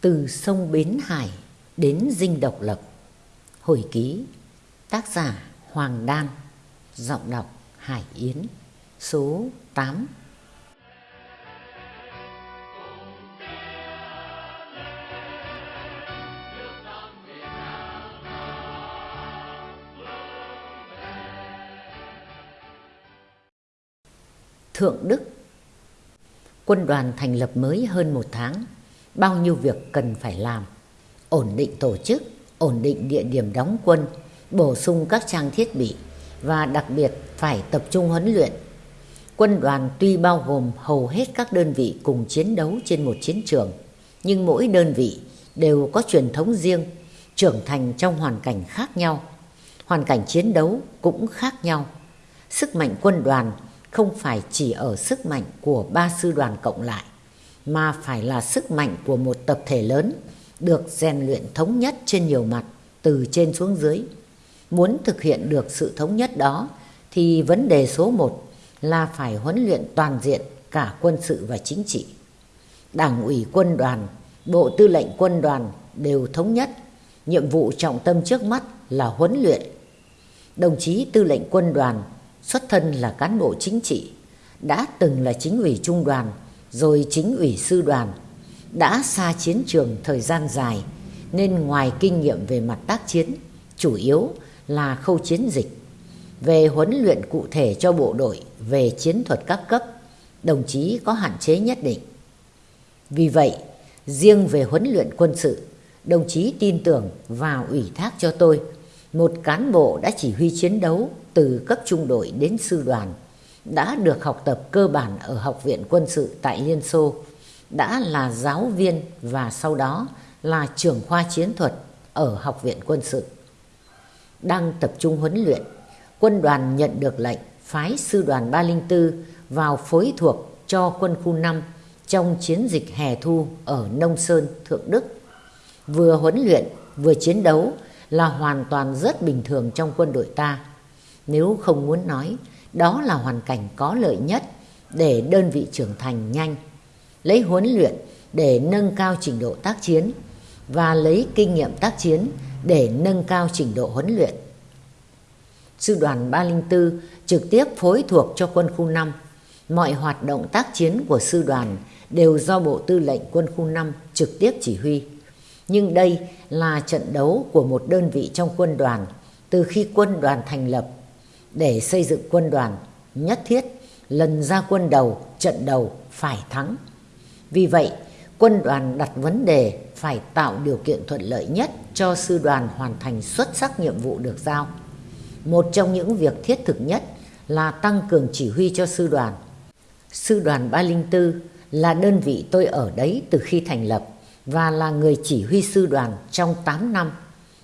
Từ sông Bến Hải đến Dinh Độc Lập. Hồi ký, Tác giả Hoàng Đan, Giọng đọc Hải Yến, Số 8 Thượng Đức. Quân đoàn thành lập mới hơn một tháng bao nhiêu việc cần phải làm. Ổn định tổ chức, ổn định địa điểm đóng quân, bổ sung các trang thiết bị và đặc biệt phải tập trung huấn luyện. Quân đoàn tuy bao gồm hầu hết các đơn vị cùng chiến đấu trên một chiến trường, nhưng mỗi đơn vị đều có truyền thống riêng, trưởng thành trong hoàn cảnh khác nhau. Hoàn cảnh chiến đấu cũng khác nhau. Sức mạnh quân đoàn không phải chỉ ở sức mạnh của ba sư đoàn cộng lại mà phải là sức mạnh của một tập thể lớn được rèn luyện thống nhất trên nhiều mặt từ trên xuống dưới. Muốn thực hiện được sự thống nhất đó thì vấn đề số một là phải huấn luyện toàn diện cả quân sự và chính trị. Đảng ủy quân đoàn, Bộ Tư lệnh quân đoàn đều thống nhất, nhiệm vụ trọng tâm trước mắt là huấn luyện. Đồng chí Tư lệnh quân đoàn xuất thân là cán bộ chính trị, đã từng là chính ủy trung đoàn rồi chính ủy sư đoàn đã xa chiến trường thời gian dài, nên ngoài kinh nghiệm về mặt tác chiến, chủ yếu là khâu chiến dịch. Về huấn luyện cụ thể cho bộ đội về chiến thuật các cấp, đồng chí có hạn chế nhất định. Vì vậy, riêng về huấn luyện quân sự, đồng chí tin tưởng và ủy thác cho tôi, một cán bộ đã chỉ huy chiến đấu từ cấp trung đội đến sư đoàn đã được học tập cơ bản ở Học viện Quân sự tại Liên Xô, đã là giáo viên và sau đó là trưởng khoa chiến thuật ở Học viện Quân sự. Đang tập trung huấn luyện, quân đoàn nhận được lệnh phái sư đoàn 304 vào phối thuộc cho quân khu 5 trong chiến dịch hè thu ở Nông Sơn, Thượng Đức. Vừa huấn luyện, vừa chiến đấu là hoàn toàn rất bình thường trong quân đội ta. Nếu không muốn nói, đó là hoàn cảnh có lợi nhất để đơn vị trưởng thành nhanh, lấy huấn luyện để nâng cao trình độ tác chiến và lấy kinh nghiệm tác chiến để nâng cao trình độ huấn luyện. Sư đoàn 304 trực tiếp phối thuộc cho quân khu 5. Mọi hoạt động tác chiến của sư đoàn đều do Bộ Tư lệnh quân khu 5 trực tiếp chỉ huy. Nhưng đây là trận đấu của một đơn vị trong quân đoàn từ khi quân đoàn thành lập để xây dựng quân đoàn nhất thiết, lần ra quân đầu, trận đầu phải thắng. Vì vậy, quân đoàn đặt vấn đề phải tạo điều kiện thuận lợi nhất cho sư đoàn hoàn thành xuất sắc nhiệm vụ được giao. Một trong những việc thiết thực nhất là tăng cường chỉ huy cho sư đoàn. Sư đoàn 304 là đơn vị tôi ở đấy từ khi thành lập và là người chỉ huy sư đoàn trong 8 năm.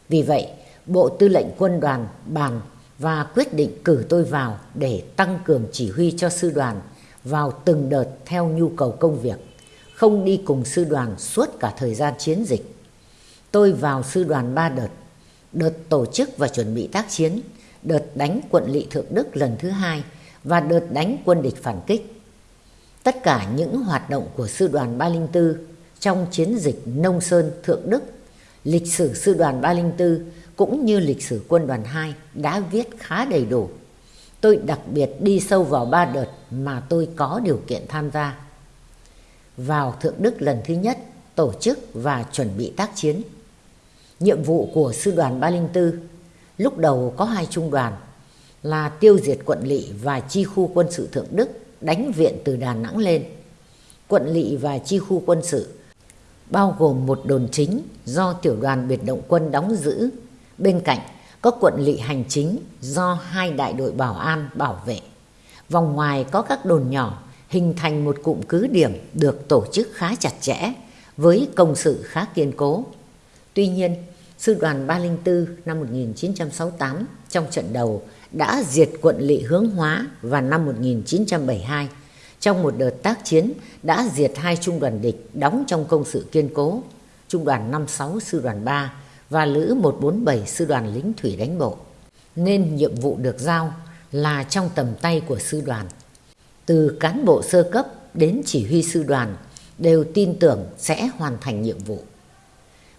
Vì vậy, Bộ Tư lệnh Quân đoàn bàn và quyết định cử tôi vào để tăng cường chỉ huy cho sư đoàn vào từng đợt theo nhu cầu công việc, không đi cùng sư đoàn suốt cả thời gian chiến dịch. Tôi vào sư đoàn ba đợt, đợt tổ chức và chuẩn bị tác chiến, đợt đánh quận lỵ Thượng Đức lần thứ hai và đợt đánh quân địch phản kích. Tất cả những hoạt động của sư đoàn 304 trong chiến dịch Nông Sơn Thượng Đức, lịch sử sư đoàn 304 cũng như lịch sử quân đoàn 2 đã viết khá đầy đủ. Tôi đặc biệt đi sâu vào ba đợt mà tôi có điều kiện tham gia. Vào Thượng Đức lần thứ nhất, tổ chức và chuẩn bị tác chiến. Nhiệm vụ của sư đoàn 304 lúc đầu có hai trung đoàn là tiêu diệt quận lỵ và chi khu quân sự Thượng Đức đánh viện từ Đà Nẵng lên. Quận lỵ và chi khu quân sự bao gồm một đồn chính do tiểu đoàn biệt động quân đóng giữ Bên cạnh có quận lỵ hành chính do hai đại đội bảo an bảo vệ. Vòng ngoài có các đồn nhỏ hình thành một cụm cứ điểm được tổ chức khá chặt chẽ với công sự khá kiên cố. Tuy nhiên, Sư đoàn 304 năm 1968 trong trận đầu đã diệt quận lỵ hướng hóa và năm 1972. Trong một đợt tác chiến đã diệt hai trung đoàn địch đóng trong công sự kiên cố, trung đoàn 56 sư đoàn 3 và Lữ 147 sư đoàn lính thủy đánh bộ. Nên nhiệm vụ được giao là trong tầm tay của sư đoàn. Từ cán bộ sơ cấp đến chỉ huy sư đoàn đều tin tưởng sẽ hoàn thành nhiệm vụ.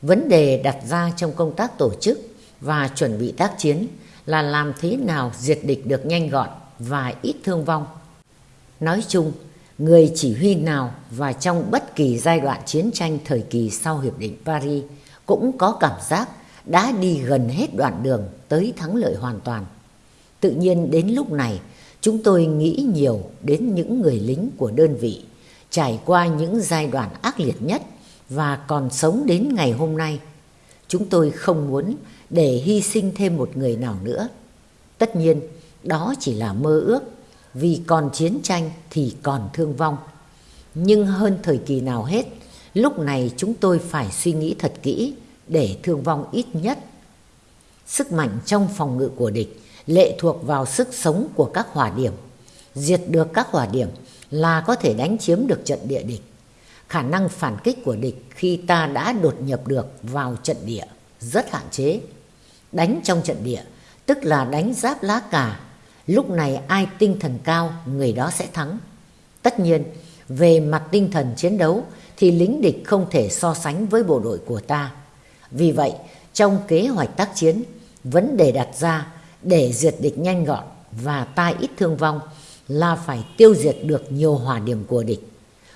Vấn đề đặt ra trong công tác tổ chức và chuẩn bị tác chiến là làm thế nào diệt địch được nhanh gọn và ít thương vong. Nói chung, người chỉ huy nào và trong bất kỳ giai đoạn chiến tranh thời kỳ sau Hiệp định Paris cũng có cảm giác đã đi gần hết đoạn đường tới thắng lợi hoàn toàn. Tự nhiên đến lúc này, chúng tôi nghĩ nhiều đến những người lính của đơn vị trải qua những giai đoạn ác liệt nhất và còn sống đến ngày hôm nay. Chúng tôi không muốn để hy sinh thêm một người nào nữa. Tất nhiên, đó chỉ là mơ ước, vì còn chiến tranh thì còn thương vong. Nhưng hơn thời kỳ nào hết, lúc này chúng tôi phải suy nghĩ thật kỹ để thương vong ít nhất. Sức mạnh trong phòng ngự của địch lệ thuộc vào sức sống của các hỏa điểm. Diệt được các hỏa điểm là có thể đánh chiếm được trận địa địch. Khả năng phản kích của địch khi ta đã đột nhập được vào trận địa rất hạn chế. Đánh trong trận địa tức là đánh giáp lá cà. Lúc này ai tinh thần cao người đó sẽ thắng. Tất nhiên, về mặt tinh thần chiến đấu thì lính địch không thể so sánh với bộ đội của ta. Vì vậy, trong kế hoạch tác chiến, vấn đề đặt ra để diệt địch nhanh gọn và ta ít thương vong là phải tiêu diệt được nhiều hỏa điểm của địch.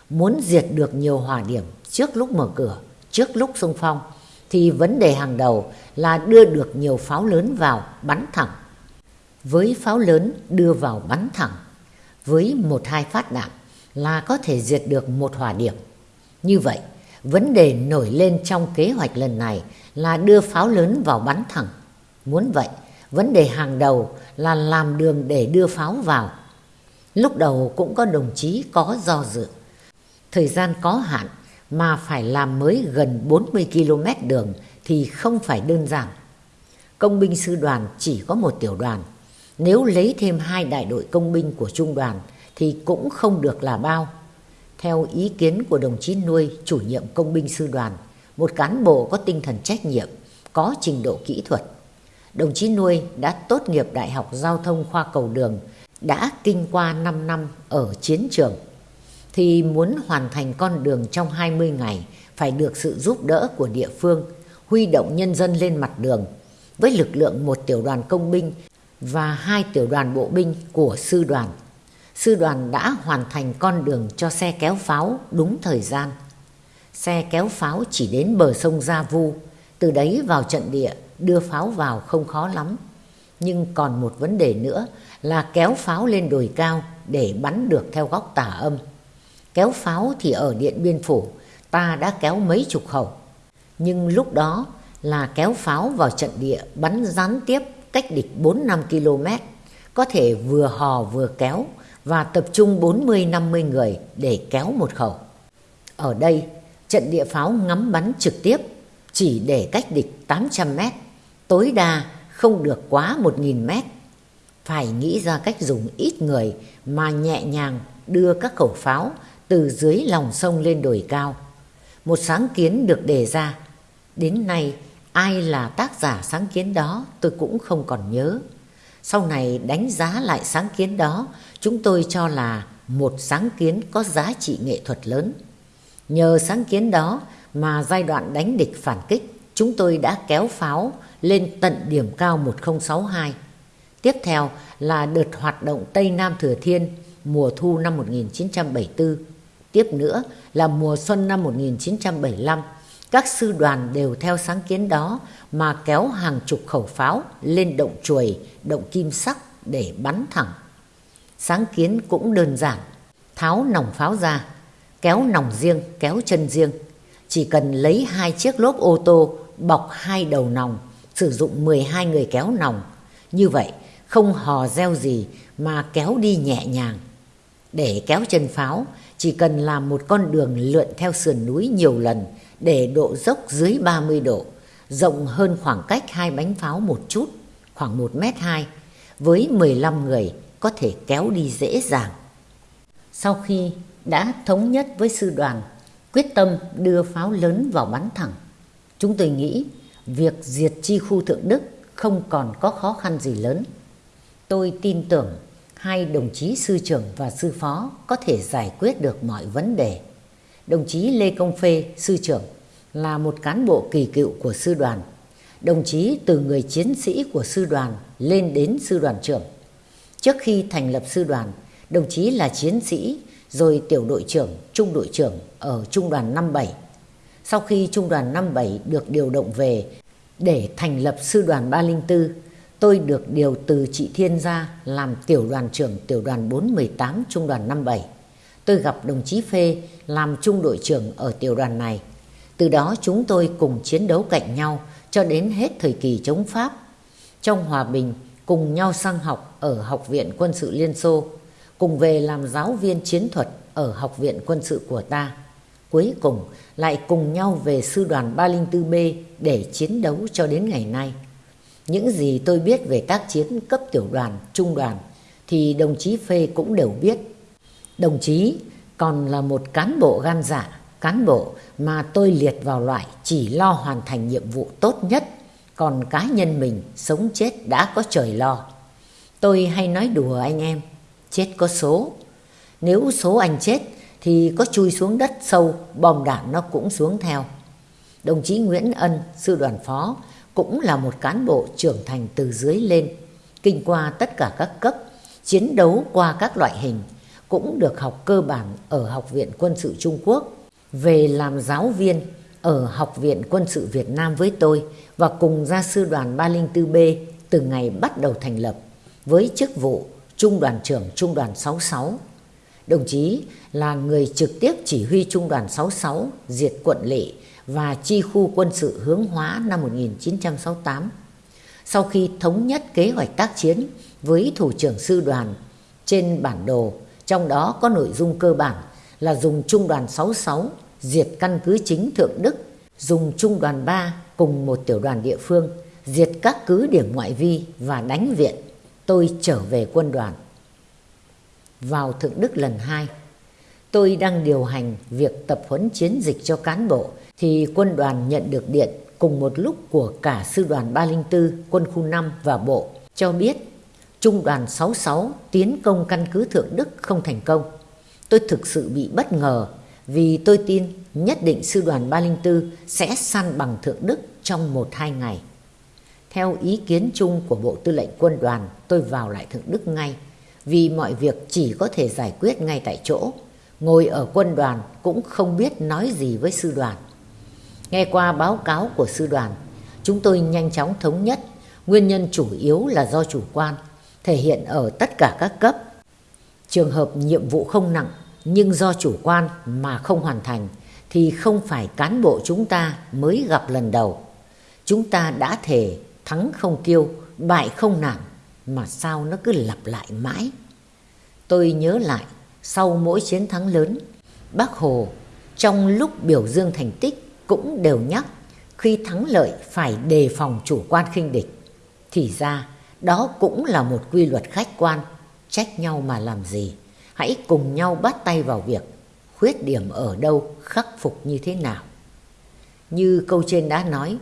Muốn diệt được nhiều hỏa điểm trước lúc mở cửa, trước lúc xung phong, thì vấn đề hàng đầu là đưa được nhiều pháo lớn vào bắn thẳng. Với pháo lớn đưa vào bắn thẳng, với một hai phát đạn là có thể diệt được một hỏa điểm. Như vậy, vấn đề nổi lên trong kế hoạch lần này là đưa pháo lớn vào bắn thẳng. Muốn vậy, vấn đề hàng đầu là làm đường để đưa pháo vào. Lúc đầu cũng có đồng chí có do dự. Thời gian có hạn mà phải làm mới gần 40 km đường thì không phải đơn giản. Công binh sư đoàn chỉ có một tiểu đoàn. Nếu lấy thêm hai đại đội công binh của trung đoàn thì cũng không được là bao. Theo ý kiến của đồng chí nuôi chủ nhiệm công binh sư đoàn, một cán bộ có tinh thần trách nhiệm, có trình độ kỹ thuật. Đồng chí nuôi đã tốt nghiệp Đại học Giao thông khoa cầu đường, đã kinh qua 5 năm ở chiến trường thì muốn hoàn thành con đường trong 20 ngày phải được sự giúp đỡ của địa phương, huy động nhân dân lên mặt đường với lực lượng một tiểu đoàn công binh và hai tiểu đoàn bộ binh của sư đoàn. Sư đoàn đã hoàn thành con đường cho xe kéo pháo đúng thời gian. Xe kéo pháo chỉ đến bờ sông Gia Vu, từ đấy vào trận địa đưa pháo vào không khó lắm. Nhưng còn một vấn đề nữa là kéo pháo lên đồi cao để bắn được theo góc tả âm. Kéo pháo thì ở Điện Biên Phủ ta đã kéo mấy chục khẩu. Nhưng lúc đó là kéo pháo vào trận địa bắn gián tiếp cách địch 4-5 km. Có thể vừa hò vừa kéo và tập trung 40-50 người để kéo một khẩu. Ở đây, trận địa pháo ngắm bắn trực tiếp chỉ để cách địch 800 mét, tối đa không được quá 1.000 mét. Phải nghĩ ra cách dùng ít người mà nhẹ nhàng đưa các khẩu pháo từ dưới lòng sông lên đồi cao. Một sáng kiến được đề ra. Đến nay, ai là tác giả sáng kiến đó tôi cũng không còn nhớ. Sau này đánh giá lại sáng kiến đó, chúng tôi cho là một sáng kiến có giá trị nghệ thuật lớn. Nhờ sáng kiến đó mà giai đoạn đánh địch phản kích, chúng tôi đã kéo pháo lên tận điểm cao 1062. Tiếp theo là đợt hoạt động Tây Nam Thừa Thiên mùa thu năm 1974 Tiếp nữa là mùa xuân năm 1975, các sư đoàn đều theo sáng kiến đó mà kéo hàng chục khẩu pháo lên động chuồi, động kim sắc để bắn thẳng. Sáng kiến cũng đơn giản, tháo nòng pháo ra, kéo nòng riêng, kéo chân riêng. Chỉ cần lấy hai chiếc lốp ô tô bọc hai đầu nòng, sử dụng 12 người kéo nòng. Như vậy, không hò reo gì mà kéo đi nhẹ nhàng. Để kéo chân pháo, chỉ cần làm một con đường lượn theo sườn núi nhiều lần để độ dốc dưới 30 độ, rộng hơn khoảng cách hai bánh pháo một chút, khoảng 1 mét 2, với 15 người có thể kéo đi dễ dàng. Sau khi đã thống nhất với sư đoàn, quyết tâm đưa pháo lớn vào bắn thẳng, chúng tôi nghĩ việc diệt chi khu Thượng Đức không còn có khó khăn gì lớn. Tôi tin tưởng hai đồng chí sư trưởng và sư phó có thể giải quyết được mọi vấn đề. Đồng chí Lê Công Phê, sư trưởng, là một cán bộ kỳ cựu của sư đoàn. Đồng chí từ người chiến sĩ của sư đoàn lên đến sư đoàn trưởng. Trước khi thành lập sư đoàn, đồng chí là chiến sĩ, rồi tiểu đội trưởng, trung đội trưởng ở trung đoàn 57. Sau khi trung đoàn 57 được điều động về để thành lập sư đoàn 304, tôi được điều từ chị Thiên ra làm tiểu đoàn trưởng tiểu đoàn 418 trung đoàn 57. Tôi gặp đồng chí Phê làm trung đội trưởng ở tiểu đoàn này. Từ đó chúng tôi cùng chiến đấu cạnh nhau cho đến hết thời kỳ chống Pháp. Trong hòa bình, cùng nhau sang học ở Học viện Quân sự Liên Xô, cùng về làm giáo viên chiến thuật ở Học viện Quân sự của ta. Cuối cùng lại cùng nhau về sư đoàn 304B để chiến đấu cho đến ngày nay. Những gì tôi biết về tác chiến cấp tiểu đoàn, trung đoàn thì đồng chí Phê cũng đều biết. Đồng chí còn là một cán bộ gan dạ, cán bộ mà tôi liệt vào loại chỉ lo hoàn thành nhiệm vụ tốt nhất, còn cá nhân mình sống chết đã có trời lo. Tôi hay nói đùa anh em, chết có số. Nếu số anh chết thì có chui xuống đất sâu, bom đạn nó cũng xuống theo. Đồng chí Nguyễn Ân, sư đoàn phó, cũng là một cán bộ trưởng thành từ dưới lên, kinh qua tất cả các cấp, chiến đấu qua các loại hình, cũng được học cơ bản ở Học viện Quân sự Trung Quốc, về làm giáo viên ở Học viện Quân sự Việt Nam với tôi và cùng ra sư đoàn 304B từ ngày bắt đầu thành lập với chức vụ Trung đoàn trưởng Trung đoàn 66. Đồng chí là người trực tiếp chỉ huy Trung đoàn 66 diệt quận lỵ và chi khu quân sự hướng hóa năm 1968. Sau khi thống nhất kế hoạch tác chiến với thủ trưởng sư đoàn trên bản đồ, trong đó có nội dung cơ bản là dùng Trung đoàn 66 diệt căn cứ chính Thượng Đức, dùng Trung đoàn 3 cùng một tiểu đoàn địa phương diệt các cứ điểm ngoại vi và đánh viện. Tôi trở về quân đoàn. Vào Thượng Đức lần hai tôi đang điều hành việc tập huấn chiến dịch cho cán bộ thì quân đoàn nhận được điện cùng một lúc của cả sư đoàn 304, quân khu 5 và bộ cho biết trung đoàn 66 tiến công căn cứ Thượng Đức không thành công. Tôi thực sự bị bất ngờ vì tôi tin nhất định sư đoàn 304 sẽ săn bằng Thượng Đức trong 1-2 ngày. Theo ý kiến chung của Bộ Tư lệnh Quân đoàn, tôi vào lại Thượng Đức ngay vì mọi việc chỉ có thể giải quyết ngay tại chỗ. Ngồi ở quân đoàn cũng không biết nói gì với sư đoàn. Nghe qua báo cáo của sư đoàn, chúng tôi nhanh chóng thống nhất nguyên nhân chủ yếu là do chủ quan, thể hiện ở tất cả các cấp. Trường hợp nhiệm vụ không nặng nhưng do chủ quan mà không hoàn thành thì không phải cán bộ chúng ta mới gặp lần đầu. Chúng ta đã thể thắng không kiêu, bại không nản mà sao nó cứ lặp lại mãi. Tôi nhớ lại sau mỗi chiến thắng lớn, Bác Hồ trong lúc biểu dương thành tích cũng đều nhắc khi thắng lợi phải đề phòng chủ quan khinh địch. Thì ra đó cũng là một quy luật khách quan, trách nhau mà làm gì. Hãy cùng nhau bắt tay vào việc, khuyết điểm ở đâu, khắc phục như thế nào. Như câu trên đã nói,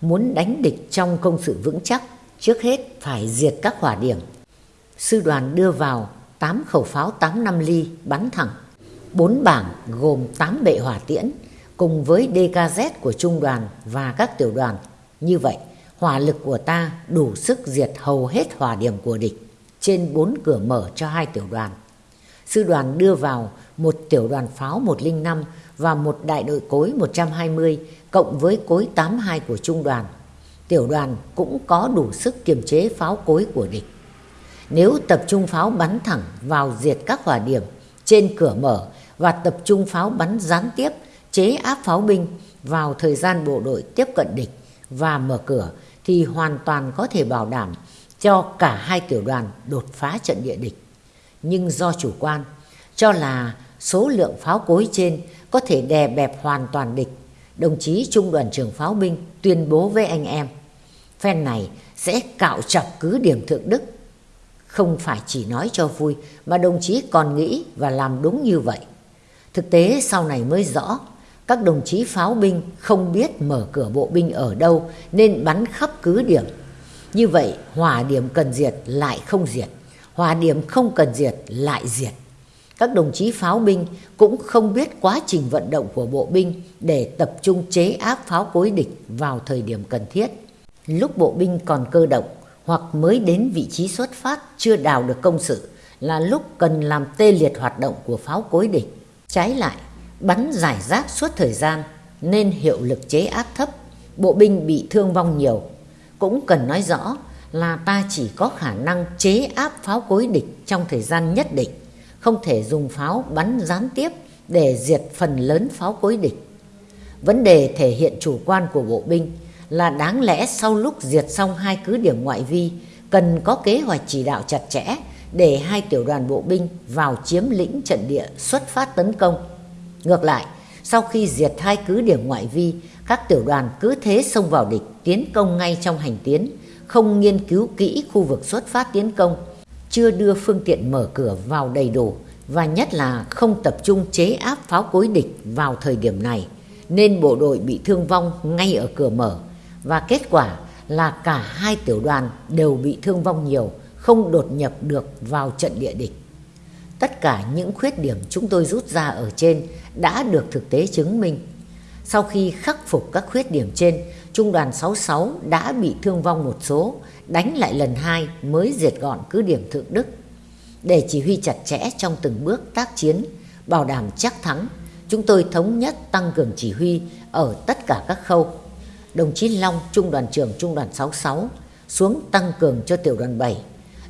muốn đánh địch trong công sự vững chắc, trước hết phải diệt các hỏa điểm. Sư đoàn đưa vào 8 khẩu pháo 8 năm ly bắn thẳng, 4 bảng gồm 8 bệ hỏa tiễn, cùng với DKZ của trung đoàn và các tiểu đoàn. Như vậy, hỏa lực của ta đủ sức diệt hầu hết hỏa điểm của địch trên bốn cửa mở cho hai tiểu đoàn. Sư đoàn đưa vào một tiểu đoàn pháo 105 và một đại đội cối 120 cộng với cối 82 của trung đoàn. Tiểu đoàn cũng có đủ sức kiềm chế pháo cối của địch. Nếu tập trung pháo bắn thẳng vào diệt các hỏa điểm trên cửa mở và tập trung pháo bắn gián tiếp chế áp pháo binh vào thời gian bộ đội tiếp cận địch và mở cửa thì hoàn toàn có thể bảo đảm cho cả hai tiểu đoàn đột phá trận địa địch. Nhưng do chủ quan, cho là số lượng pháo cối trên có thể đè bẹp hoàn toàn địch, đồng chí trung đoàn trưởng pháo binh tuyên bố với anh em, phen này sẽ cạo chọc cứ điểm Thượng Đức. Không phải chỉ nói cho vui mà đồng chí còn nghĩ và làm đúng như vậy. Thực tế sau này mới rõ các đồng chí pháo binh không biết mở cửa bộ binh ở đâu nên bắn khắp cứ điểm. Như vậy hỏa điểm cần diệt lại không diệt, hỏa điểm không cần diệt lại diệt. Các đồng chí pháo binh cũng không biết quá trình vận động của bộ binh để tập trung chế áp pháo cối địch vào thời điểm cần thiết. Lúc bộ binh còn cơ động hoặc mới đến vị trí xuất phát chưa đào được công sự là lúc cần làm tê liệt hoạt động của pháo cối địch. Trái lại, bắn giải rác suốt thời gian nên hiệu lực chế áp thấp, bộ binh bị thương vong nhiều. Cũng cần nói rõ là ta chỉ có khả năng chế áp pháo cối địch trong thời gian nhất định, không thể dùng pháo bắn gián tiếp để diệt phần lớn pháo cối địch. Vấn đề thể hiện chủ quan của bộ binh là đáng lẽ sau lúc diệt xong hai cứ điểm ngoại vi cần có kế hoạch chỉ đạo chặt chẽ để hai tiểu đoàn bộ binh vào chiếm lĩnh trận địa xuất phát tấn công. Ngược lại, sau khi diệt hai cứ điểm ngoại vi, các tiểu đoàn cứ thế xông vào địch tiến công ngay trong hành tiến, không nghiên cứu kỹ khu vực xuất phát tiến công, chưa đưa phương tiện mở cửa vào đầy đủ và nhất là không tập trung chế áp pháo cối địch vào thời điểm này, nên bộ đội bị thương vong ngay ở cửa mở và kết quả là cả hai tiểu đoàn đều bị thương vong nhiều, không đột nhập được vào trận địa địch. Tất cả những khuyết điểm chúng tôi rút ra ở trên đã được thực tế chứng minh. Sau khi khắc phục các khuyết điểm trên, Trung đoàn 66 đã bị thương vong một số, đánh lại lần hai mới diệt gọn cứ điểm Thượng Đức. Để chỉ huy chặt chẽ trong từng bước tác chiến, bảo đảm chắc thắng, chúng tôi thống nhất tăng cường chỉ huy ở tất cả các khâu. Đồng chí Long, Trung đoàn trưởng Trung đoàn 66, xuống tăng cường cho tiểu đoàn 7.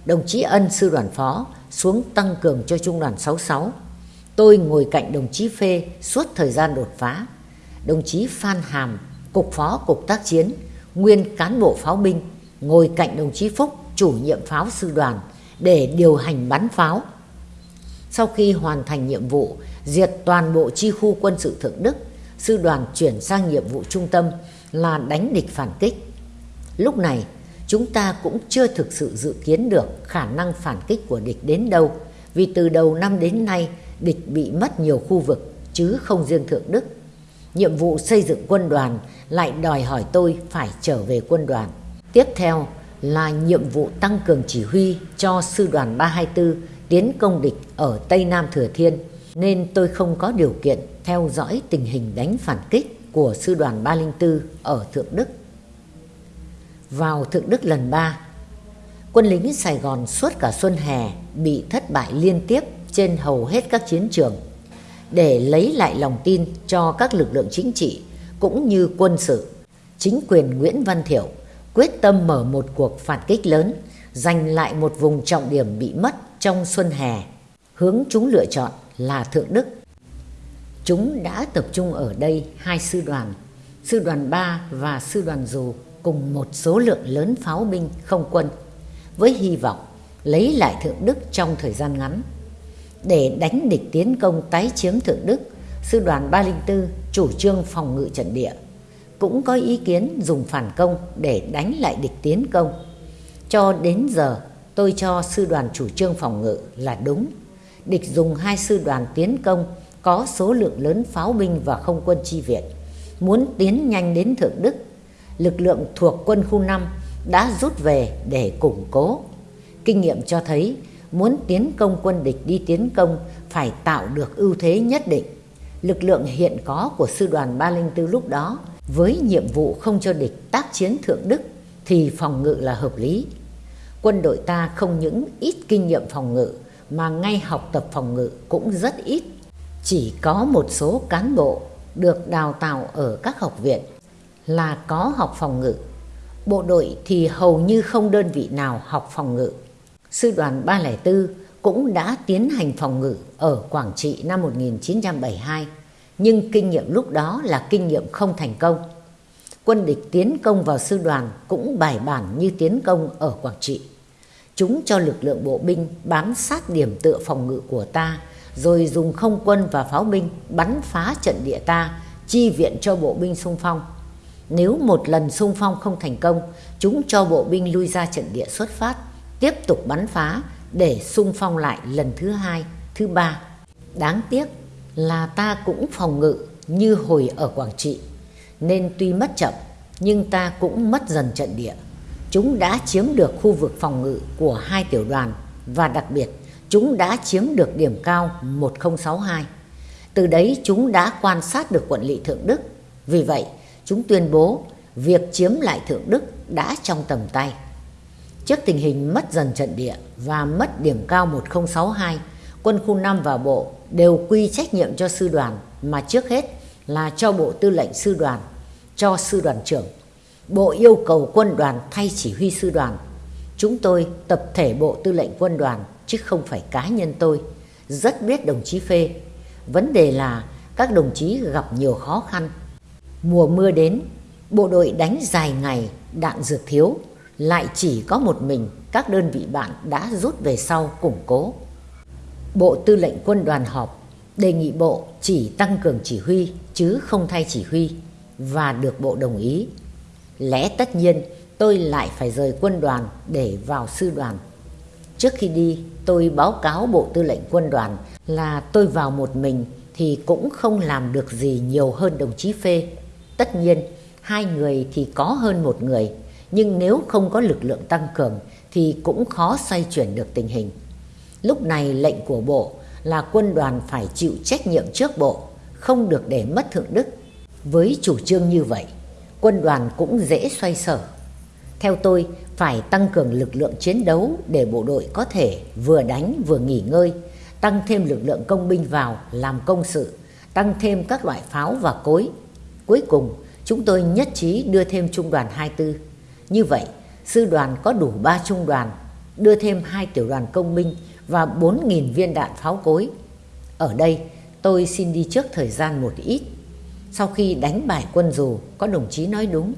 Đồng chí Ân, sư đoàn phó, xuống tăng cường cho Trung đoàn 66. Tôi ngồi cạnh đồng chí Phê suốt thời gian đột phá. Đồng chí Phan Hàm, Cục Phó Cục Tác Chiến, nguyên cán bộ pháo binh, ngồi cạnh đồng chí Phúc, chủ nhiệm pháo sư đoàn, để điều hành bắn pháo. Sau khi hoàn thành nhiệm vụ, diệt toàn bộ chi khu quân sự Thượng Đức, sư đoàn chuyển sang nhiệm vụ trung tâm là đánh địch phản kích. Lúc này, chúng ta cũng chưa thực sự dự kiến được khả năng phản kích của địch đến đâu, vì từ đầu năm đến nay, địch bị mất nhiều khu vực, chứ không riêng Thượng Đức. Nhiệm vụ xây dựng quân đoàn lại đòi hỏi tôi phải trở về quân đoàn. Tiếp theo là nhiệm vụ tăng cường chỉ huy cho sư đoàn 324 tiến công địch ở Tây Nam Thừa Thiên, nên tôi không có điều kiện theo dõi tình hình đánh phản kích của sư đoàn 304 ở Thượng Đức. Vào Thượng Đức lần 3, quân lính Sài Gòn suốt cả xuân hè bị thất bại liên tiếp trên hầu hết các chiến trường để lấy lại lòng tin cho các lực lượng chính trị cũng như quân sự. Chính quyền Nguyễn Văn Thiệu quyết tâm mở một cuộc phản kích lớn, giành lại một vùng trọng điểm bị mất trong xuân hè. Hướng chúng lựa chọn là Thượng Đức. Chúng đã tập trung ở đây hai sư đoàn, sư đoàn 3 và sư đoàn dù cùng một số lượng lớn pháo binh không quân với hy vọng lấy lại Thượng Đức trong thời gian ngắn. Để đánh địch tiến công tái chiếm Thượng Đức, sư đoàn 304 chủ trương phòng ngự trận địa, cũng có ý kiến dùng phản công để đánh lại địch tiến công. Cho đến giờ, tôi cho sư đoàn chủ trương phòng ngự là đúng. Địch dùng hai sư đoàn tiến công có số lượng lớn pháo binh và không quân chi viện. Muốn tiến nhanh đến Thượng Đức, lực lượng thuộc quân khu 5 đã rút về để củng cố. Kinh nghiệm cho thấy muốn tiến công quân địch đi tiến công phải tạo được ưu thế nhất định. Lực lượng hiện có của sư đoàn 304 lúc đó với nhiệm vụ không cho địch tác chiến thượng đức thì phòng ngự là hợp lý. Quân đội ta không những ít kinh nghiệm phòng ngự mà ngay học tập phòng ngự cũng rất ít. Chỉ có một số cán bộ được đào tạo ở các học viện là có học phòng ngự. Bộ đội thì hầu như không đơn vị nào học phòng ngự sư đoàn 304 cũng đã tiến hành phòng ngự ở Quảng Trị năm 1972, nhưng kinh nghiệm lúc đó là kinh nghiệm không thành công. Quân địch tiến công vào sư đoàn cũng bài bản như tiến công ở Quảng Trị. Chúng cho lực lượng bộ binh bám sát điểm tựa phòng ngự của ta, rồi dùng không quân và pháo binh bắn phá trận địa ta, chi viện cho bộ binh xung phong. Nếu một lần xung phong không thành công, chúng cho bộ binh lui ra trận địa xuất phát tiếp tục bắn phá để xung phong lại lần thứ hai, thứ ba. Đáng tiếc là ta cũng phòng ngự như hồi ở Quảng Trị, nên tuy mất chậm nhưng ta cũng mất dần trận địa. Chúng đã chiếm được khu vực phòng ngự của hai tiểu đoàn và đặc biệt chúng đã chiếm được điểm cao 1062. Từ đấy chúng đã quan sát được quận lỵ Thượng Đức. Vì vậy, chúng tuyên bố việc chiếm lại Thượng Đức đã trong tầm tay. Trước tình hình mất dần trận địa và mất điểm cao 1062, quân khu 5 và bộ đều quy trách nhiệm cho sư đoàn mà trước hết là cho bộ tư lệnh sư đoàn, cho sư đoàn trưởng. Bộ yêu cầu quân đoàn thay chỉ huy sư đoàn. Chúng tôi tập thể bộ tư lệnh quân đoàn chứ không phải cá nhân tôi. Rất biết đồng chí Phê. Vấn đề là các đồng chí gặp nhiều khó khăn. Mùa mưa đến, bộ đội đánh dài ngày, đạn dược thiếu, lại chỉ có một mình các đơn vị bạn đã rút về sau củng cố. Bộ Tư lệnh Quân đoàn họp đề nghị Bộ chỉ tăng cường chỉ huy chứ không thay chỉ huy và được Bộ đồng ý. Lẽ tất nhiên, tôi lại phải rời quân đoàn để vào sư đoàn. Trước khi đi, tôi báo cáo Bộ Tư lệnh Quân đoàn là tôi vào một mình thì cũng không làm được gì nhiều hơn đồng chí Phê. Tất nhiên, hai người thì có hơn một người, nhưng nếu không có lực lượng tăng cường thì cũng khó xoay chuyển được tình hình. Lúc này lệnh của Bộ là quân đoàn phải chịu trách nhiệm trước Bộ, không được để mất thượng đức. Với chủ trương như vậy, quân đoàn cũng dễ xoay sở. Theo tôi, phải tăng cường lực lượng chiến đấu để bộ đội có thể vừa đánh vừa nghỉ ngơi, tăng thêm lực lượng công binh vào làm công sự, tăng thêm các loại pháo và cối. Cuối cùng, chúng tôi nhất trí đưa thêm trung đoàn 24. Như vậy, sư đoàn có đủ 3 trung đoàn, đưa thêm hai tiểu đoàn công binh và 4.000 viên đạn pháo cối. Ở đây, tôi xin đi trước thời gian một ít. Sau khi đánh bại quân dù, có đồng chí nói đúng.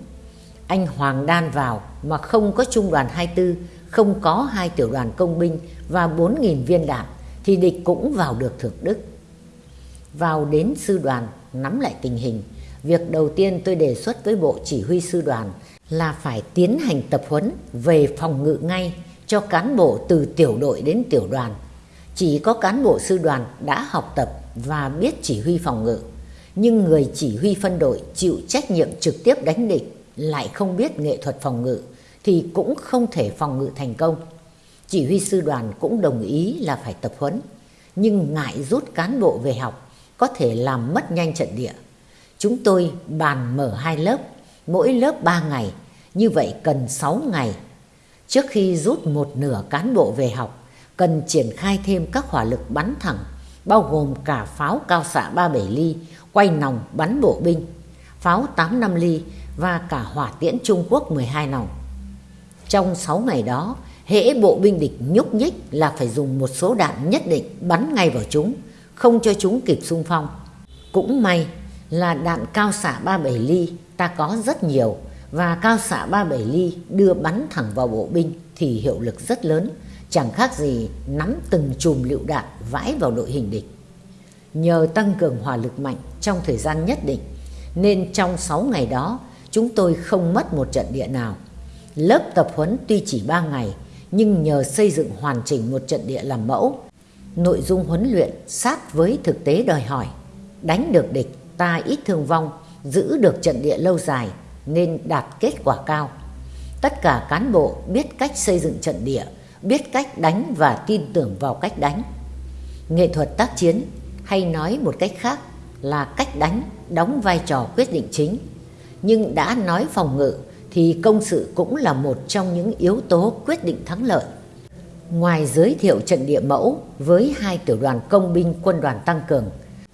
Anh Hoàng Đan vào mà không có trung đoàn 24, không có hai tiểu đoàn công binh và 4.000 viên đạn, thì địch cũng vào được Thượng Đức. Vào đến sư đoàn, nắm lại tình hình. Việc đầu tiên tôi đề xuất với Bộ Chỉ huy Sư đoàn là phải tiến hành tập huấn về phòng ngự ngay cho cán bộ từ tiểu đội đến tiểu đoàn. Chỉ có cán bộ sư đoàn đã học tập và biết chỉ huy phòng ngự, nhưng người chỉ huy phân đội chịu trách nhiệm trực tiếp đánh địch lại không biết nghệ thuật phòng ngự thì cũng không thể phòng ngự thành công. Chỉ huy sư đoàn cũng đồng ý là phải tập huấn, nhưng ngại rút cán bộ về học có thể làm mất nhanh trận địa. Chúng tôi bàn mở hai lớp, mỗi lớp 3 ngày, như vậy cần 6 ngày Trước khi rút một nửa cán bộ về học, cần triển khai thêm các hỏa lực bắn thẳng, bao gồm cả pháo cao xạ 37 ly, quay nòng bắn bộ binh, pháo 85 ly và cả hỏa tiễn Trung Quốc 12 nòng. Trong 6 ngày đó, hễ bộ binh địch nhúc nhích là phải dùng một số đạn nhất định bắn ngay vào chúng, không cho chúng kịp xung phong. Cũng may là đạn cao xạ 37 ly ta có rất nhiều, và cao xạ 37 ly đưa bắn thẳng vào bộ binh thì hiệu lực rất lớn, chẳng khác gì nắm từng chùm lựu đạn vãi vào đội hình địch. Nhờ tăng cường hỏa lực mạnh trong thời gian nhất định, nên trong 6 ngày đó chúng tôi không mất một trận địa nào. Lớp tập huấn tuy chỉ 3 ngày, nhưng nhờ xây dựng hoàn chỉnh một trận địa làm mẫu, nội dung huấn luyện sát với thực tế đòi hỏi. Đánh được địch, ta ít thương vong, giữ được trận địa lâu dài nên đạt kết quả cao. Tất cả cán bộ biết cách xây dựng trận địa, biết cách đánh và tin tưởng vào cách đánh. Nghệ thuật tác chiến hay nói một cách khác là cách đánh đóng vai trò quyết định chính. Nhưng đã nói phòng ngự thì công sự cũng là một trong những yếu tố quyết định thắng lợi. Ngoài giới thiệu trận địa mẫu với hai tiểu đoàn công binh quân đoàn tăng cường,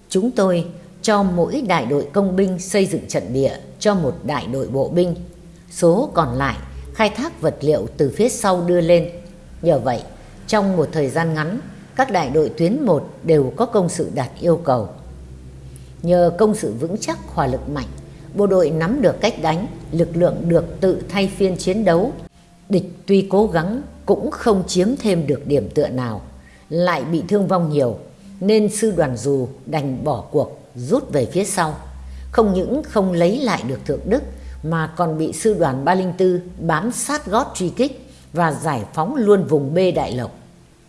chúng tôi cho mỗi đại đội công binh xây dựng trận địa cho một đại đội bộ binh. Số còn lại khai thác vật liệu từ phía sau đưa lên. Nhờ vậy, trong một thời gian ngắn, các đại đội tuyến 1 đều có công sự đạt yêu cầu. Nhờ công sự vững chắc hỏa lực mạnh, bộ đội nắm được cách đánh, lực lượng được tự thay phiên chiến đấu. Địch tuy cố gắng cũng không chiếm thêm được điểm tựa nào, lại bị thương vong nhiều, nên sư đoàn dù đành bỏ cuộc rút về phía sau. Không những không lấy lại được Thượng Đức mà còn bị sư đoàn 304 bám sát gót truy kích và giải phóng luôn vùng B Đại Lộc.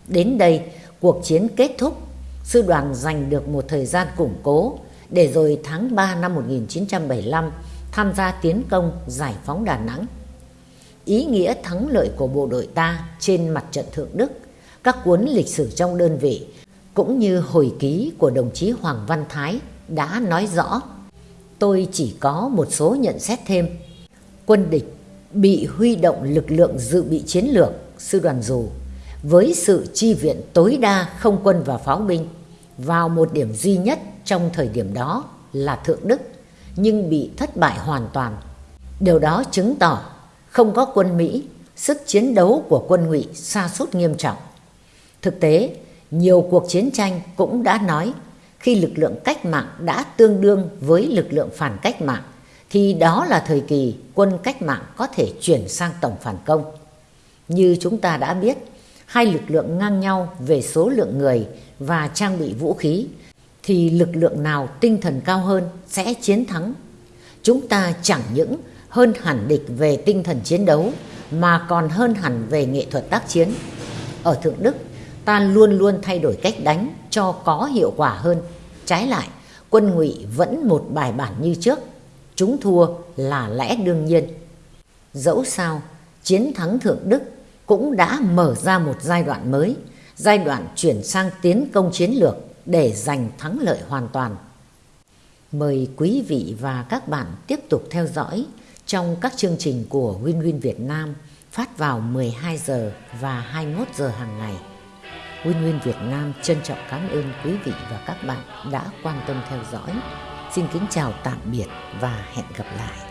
Đến đây, cuộc chiến kết thúc, sư đoàn giành được một thời gian củng cố để rồi tháng 3 năm 1975 tham gia tiến công giải phóng Đà Nẵng. Ý nghĩa thắng lợi của bộ đội ta trên mặt trận Thượng Đức các cuốn lịch sử trong đơn vị, cũng như hồi ký của đồng chí Hoàng Văn Thái đã nói rõ. Tôi chỉ có một số nhận xét thêm. Quân địch bị huy động lực lượng dự bị chiến lược, sư đoàn dù, với sự chi viện tối đa không quân và pháo binh vào một điểm duy nhất trong thời điểm đó là Thượng Đức, nhưng bị thất bại hoàn toàn. Điều đó chứng tỏ không có quân Mỹ, sức chiến đấu của quân ngụy sa sút nghiêm trọng. Thực tế, nhiều cuộc chiến tranh cũng đã nói khi lực lượng cách mạng đã tương đương với lực lượng phản cách mạng thì đó là thời kỳ quân cách mạng có thể chuyển sang tổng phản công. Như chúng ta đã biết, hai lực lượng ngang nhau về số lượng người và trang bị vũ khí thì lực lượng nào tinh thần cao hơn sẽ chiến thắng. Chúng ta chẳng những hơn hẳn địch về tinh thần chiến đấu mà còn hơn hẳn về nghệ thuật tác chiến. Ở Thượng Đức, ta luôn luôn thay đổi cách đánh cho có hiệu quả hơn. Trái lại, quân ngụy vẫn một bài bản như trước, chúng thua là lẽ đương nhiên. Dẫu sao, chiến thắng Thượng Đức cũng đã mở ra một giai đoạn mới, giai đoạn chuyển sang tiến công chiến lược để giành thắng lợi hoàn toàn. Mời quý vị và các bạn tiếp tục theo dõi trong các chương trình của Winwin Win Việt Nam phát vào 12 giờ và 21 giờ hàng ngày. Nguyên Nguyên Việt Nam trân trọng cảm ơn quý vị và các bạn đã quan tâm theo dõi. Xin kính chào tạm biệt và hẹn gặp lại.